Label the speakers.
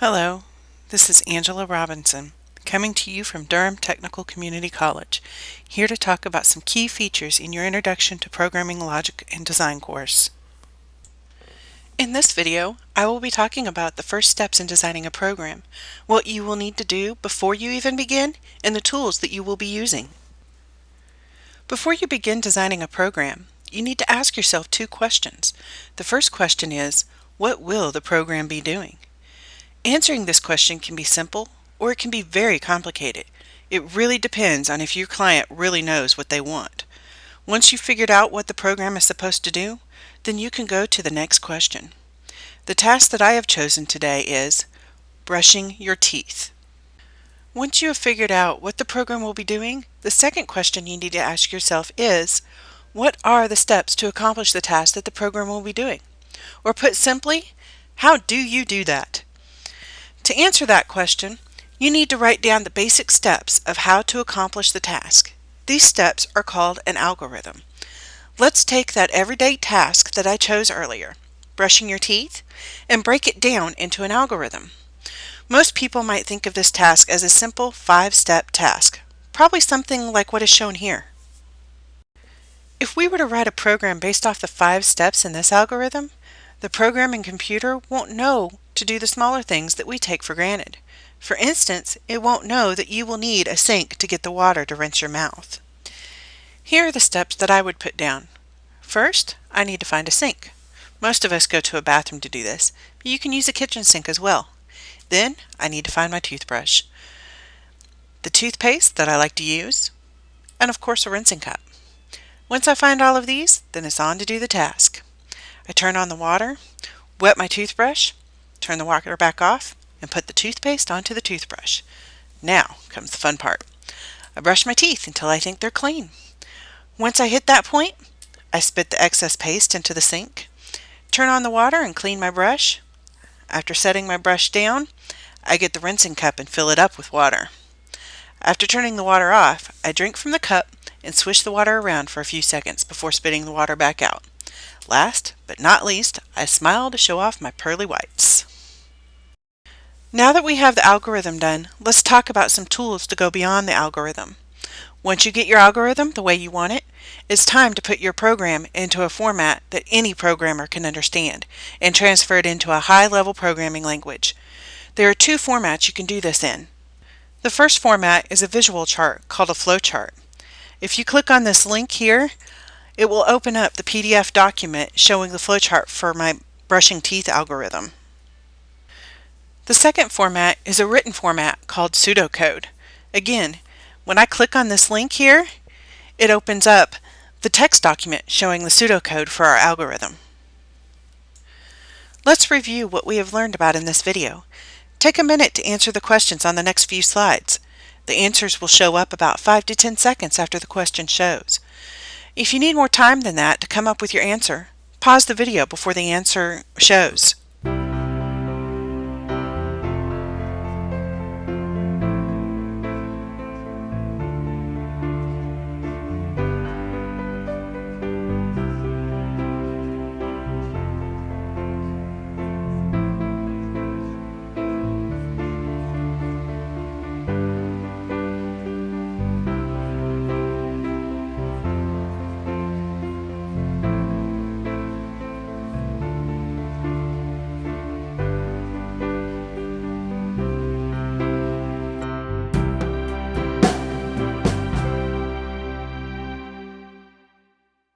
Speaker 1: Hello, this is Angela Robinson, coming to you from Durham Technical Community College, here to talk about some key features in your Introduction to Programming Logic and Design course. In this video, I will be talking about the first steps in designing a program, what you will need to do before you even begin, and the tools that you will be using. Before you begin designing a program, you need to ask yourself two questions. The first question is, what will the program be doing? Answering this question can be simple or it can be very complicated. It really depends on if your client really knows what they want. Once you've figured out what the program is supposed to do, then you can go to the next question. The task that I have chosen today is brushing your teeth. Once you have figured out what the program will be doing, the second question you need to ask yourself is, what are the steps to accomplish the task that the program will be doing? Or put simply, how do you do that? To answer that question, you need to write down the basic steps of how to accomplish the task. These steps are called an algorithm. Let's take that everyday task that I chose earlier, brushing your teeth, and break it down into an algorithm. Most people might think of this task as a simple five-step task, probably something like what is shown here. If we were to write a program based off the five steps in this algorithm, the programming computer won't know to do the smaller things that we take for granted. For instance, it won't know that you will need a sink to get the water to rinse your mouth. Here are the steps that I would put down. First, I need to find a sink. Most of us go to a bathroom to do this, but you can use a kitchen sink as well. Then, I need to find my toothbrush, the toothpaste that I like to use, and of course a rinsing cup. Once I find all of these, then it's on to do the task. I turn on the water, wet my toothbrush, turn the water back off, and put the toothpaste onto the toothbrush. Now comes the fun part. I brush my teeth until I think they're clean. Once I hit that point, I spit the excess paste into the sink, turn on the water and clean my brush. After setting my brush down, I get the rinsing cup and fill it up with water. After turning the water off, I drink from the cup and swish the water around for a few seconds before spitting the water back out. Last but not least, I smile to show off my pearly whites. Now that we have the algorithm done, let's talk about some tools to go beyond the algorithm. Once you get your algorithm the way you want it, it's time to put your program into a format that any programmer can understand and transfer it into a high-level programming language. There are two formats you can do this in. The first format is a visual chart called a flowchart. If you click on this link here, it will open up the PDF document showing the flowchart for my brushing teeth algorithm. The second format is a written format called pseudocode. Again, when I click on this link here, it opens up the text document showing the pseudocode for our algorithm. Let's review what we have learned about in this video. Take a minute to answer the questions on the next few slides. The answers will show up about 5 to 10 seconds after the question shows. If you need more time than that to come up with your answer, pause the video before the answer shows.